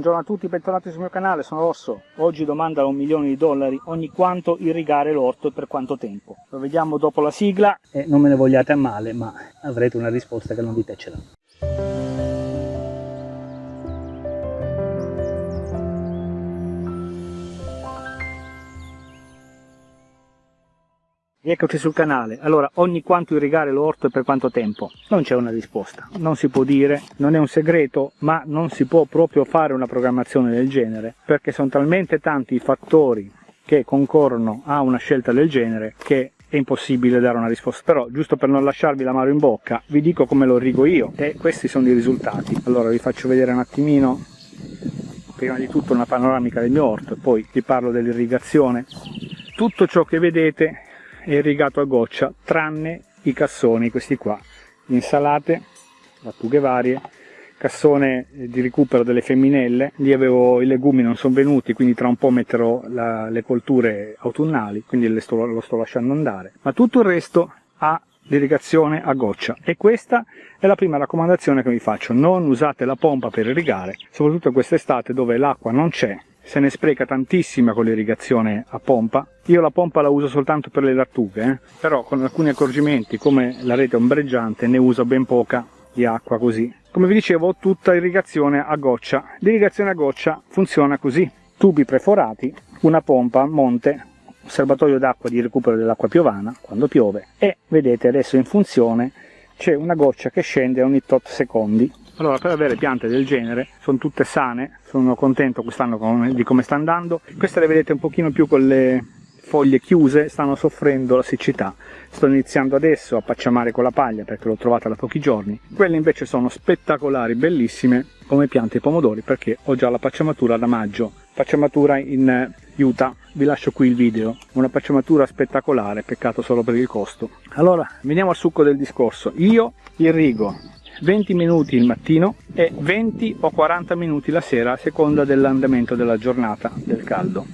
Buongiorno a tutti, bentornati sul mio canale, sono Rosso. Oggi domanda da un milione di dollari ogni quanto irrigare l'orto e per quanto tempo. Lo vediamo dopo la sigla e non me ne vogliate a male, ma avrete una risposta che non vi piacerà. Eccoci sul canale. Allora, ogni quanto irrigare l'orto e per quanto tempo? Non c'è una risposta, non si può dire, non è un segreto, ma non si può proprio fare una programmazione del genere, perché sono talmente tanti i fattori che concorrono a una scelta del genere che è impossibile dare una risposta. Però, giusto per non lasciarvi l'amaro in bocca, vi dico come lo irrigo io e questi sono i risultati. Allora, vi faccio vedere un attimino, prima di tutto una panoramica del mio orto, poi vi parlo dell'irrigazione. Tutto ciò che vedete è irrigato a goccia tranne i cassoni questi qua. Insalate lattughe varie cassone di recupero delle femminelle. Lì avevo i legumi non sono venuti quindi tra un po' metterò la, le colture autunnali quindi sto, lo sto lasciando andare. Ma tutto il resto ha l'irrigazione a goccia. E questa è la prima raccomandazione che vi faccio. Non usate la pompa per irrigare soprattutto quest'estate dove l'acqua non c'è se ne spreca tantissima con l'irrigazione a pompa. Io la pompa la uso soltanto per le lattughe, eh? però con alcuni accorgimenti come la rete ombreggiante ne uso ben poca di acqua così. Come vi dicevo tutta irrigazione a goccia. L'irrigazione a goccia funziona così. Tubi preforati, una pompa, monte, un serbatoio d'acqua di recupero dell'acqua piovana quando piove e vedete adesso in funzione c'è una goccia che scende ogni tot secondi allora per avere piante del genere sono tutte sane sono contento quest'anno di come sta andando. Queste le vedete un pochino più con le foglie chiuse stanno soffrendo la siccità. Sto iniziando adesso a pacciamare con la paglia perché l'ho trovata da pochi giorni. Quelle invece sono spettacolari bellissime come piante pomodori perché ho già la pacciamatura da maggio. Pacciamatura in Utah. Vi lascio qui il video. Una pacciamatura spettacolare peccato solo per il costo. Allora veniamo al succo del discorso. Io irrigo 20 minuti il mattino e 20 o 40 minuti la sera a seconda dell'andamento della giornata del caldo.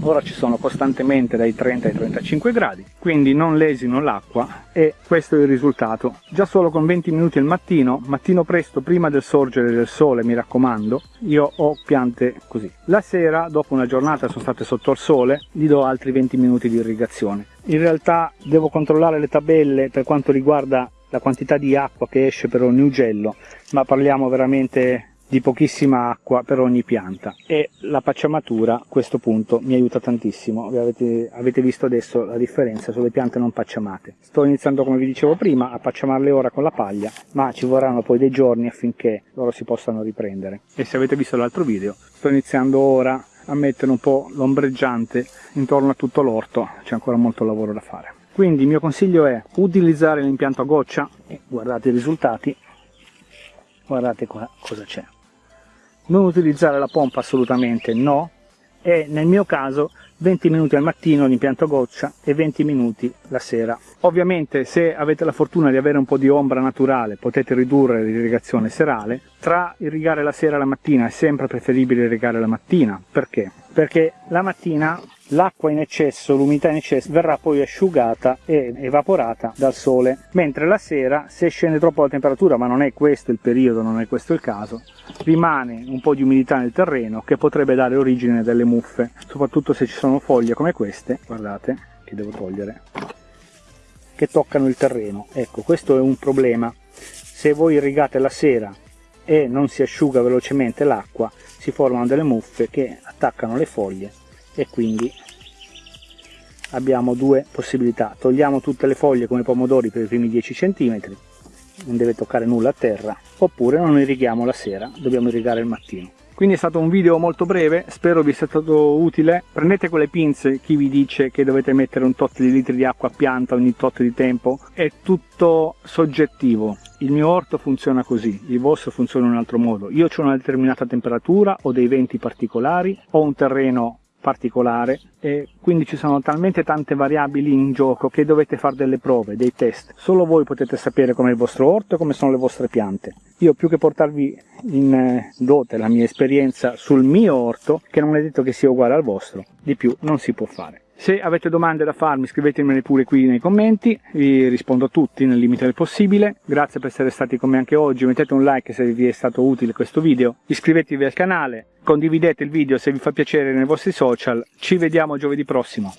Ora ci sono costantemente dai 30 ai 35 gradi quindi non lesino l'acqua e questo è il risultato. Già solo con 20 minuti al mattino mattino presto prima del sorgere del sole mi raccomando io ho piante così. La sera dopo una giornata sono state sotto il sole gli do altri 20 minuti di irrigazione. In realtà devo controllare le tabelle per quanto riguarda la quantità di acqua che esce per ogni ugello, ma parliamo veramente di pochissima acqua per ogni pianta. E la pacciamatura a questo punto mi aiuta tantissimo. Avete, avete, visto adesso la differenza sulle piante non pacciamate. Sto iniziando come vi dicevo prima a pacciamarle ora con la paglia ma ci vorranno poi dei giorni affinché loro si possano riprendere. E se avete visto l'altro video sto iniziando ora a mettere un po' l'ombreggiante intorno a tutto l'orto. C'è ancora molto lavoro da fare quindi il mio consiglio è utilizzare l'impianto a goccia e guardate i risultati. Guardate qua cosa c'è. Non utilizzare la pompa assolutamente no. E nel mio caso 20 minuti al mattino l'impianto a goccia e 20 minuti la sera. Ovviamente se avete la fortuna di avere un po' di ombra naturale potete ridurre l'irrigazione serale. Tra irrigare la sera e la mattina è sempre preferibile irrigare la mattina. Perché? perché la mattina l'acqua in eccesso, l'umidità in eccesso verrà poi asciugata e evaporata dal sole, mentre la sera se scende troppo la temperatura, ma non è questo il periodo, non è questo il caso, rimane un po' di umidità nel terreno che potrebbe dare origine a delle muffe, soprattutto se ci sono foglie come queste, guardate, che devo togliere, che toccano il terreno. Ecco, questo è un problema. Se voi irrigate la sera e non si asciuga velocemente l'acqua, si formano delle muffe che attaccano le foglie e quindi abbiamo due possibilità. Togliamo tutte le foglie come pomodori per i primi 10 cm non deve toccare nulla a terra oppure non irrighiamo la sera dobbiamo irrigare il mattino. Quindi è stato un video molto breve spero vi sia stato utile. Prendete quelle pinze chi vi dice che dovete mettere un tot di litri di acqua a pianta ogni tot di tempo è tutto soggettivo. Il mio orto funziona così, il vostro funziona in un altro modo. Io ho una determinata temperatura, ho dei venti particolari, ho un terreno particolare e quindi ci sono talmente tante variabili in gioco che dovete fare delle prove, dei test. Solo voi potete sapere com'è il vostro orto e come sono le vostre piante. Io più che portarvi in eh, dote la mia esperienza sul mio orto, che non è detto che sia uguale al vostro, di più non si può fare. Se avete domande da farmi scrivetemele pure qui nei commenti, vi rispondo a tutti nel limite del possibile. Grazie per essere stati con me anche oggi, mettete un like se vi è stato utile questo video, iscrivetevi al canale, condividete il video se vi fa piacere nei vostri social, ci vediamo giovedì prossimo.